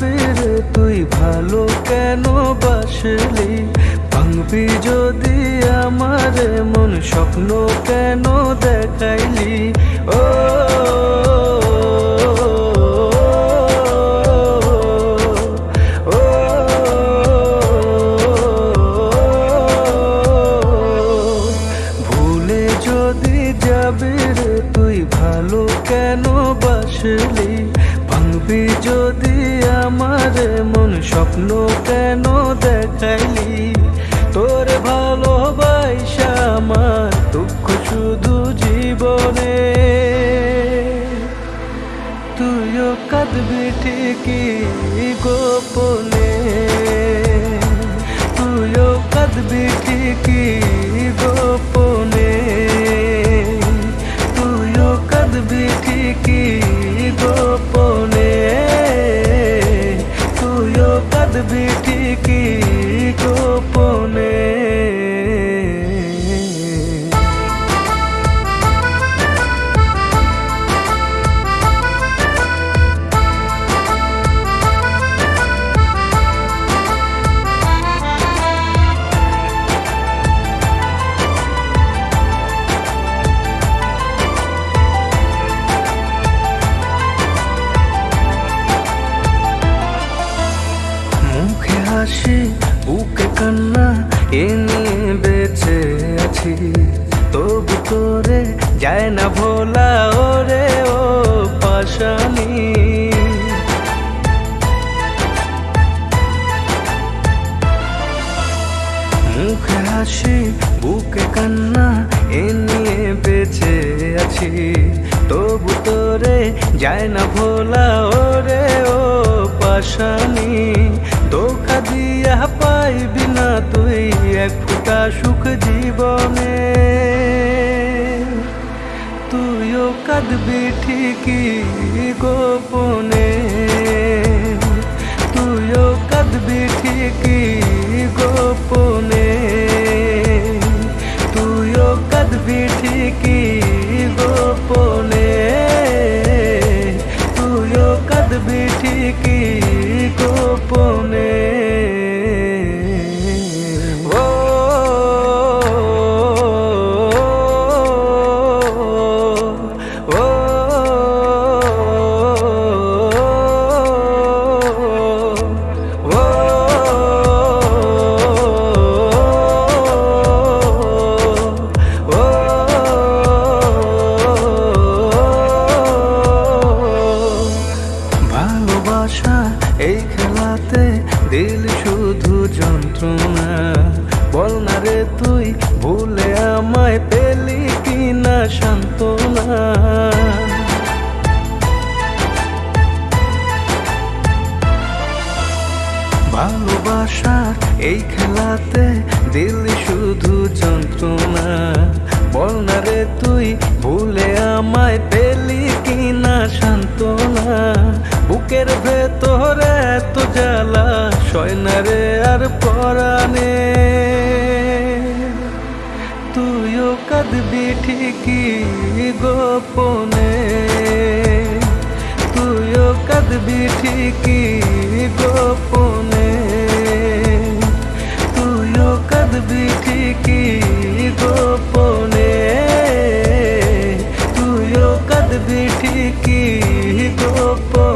যাবে তুই ভালো কেন বাসলি? ভাঙবি যদি আমার মন স্বপ্ন কেন দেখাইলি? ও যদি যাবি তুই ভালো কেন বাসলি? ভাঙবি যদি আমার মন স্বপ্ন কেন দেখাইলি? তোর ভালোবাসা আমার দুঃখ শুধু জীবনে। তুইও কাঁদবি ঠিকই গোপনে। তুইও কাঁদবি ঠিকই ঠিকই গোপনে কান্না এ নিয়ে বেঁচে আছি? তবু তোরে যায় না ভোলা, ওরে ও পাশানি। মুখে হাসি, বুকে কান্না, এ নিয়ে বেঁচে আছি। তবু তোরে যায় না ভোলা, ওরে ও পাশানি। ধোকা দিয়া পাইবি না তুই, এক ফুটা সুখ জীবনে। তুইও কাঁদবি ঠিকই গোপনে। তুইও কাঁদবি ঠিকই গোপনে। তুইও কাঁদবি ঠিকই গোপনে। তুইও কাঁদবি ঠিকই গোপনে খেলাতে দিল শুধু যন্ত্রণা। বল না রে তুই, ভুলে আমায় পেলি কিনা সান্ত্বনা। ভালোবাসার এই খেলাতে দিল শুধু যন্ত্রণা। বল না রে তুই, ভুলে আমায় পেলি কিনা সান্ত্বনা। বুকের ভেতরে এত জ্বালা, সয়নারে আর পরানে তুইও কাঁদবি ঠিকই গোপনে। তুইও কাঁদবি ঠিকই গোপনে। তুইও কাঁদবি ঠিকই গোপনে। তুইও কাঁদবি ঠিকই গোপনে।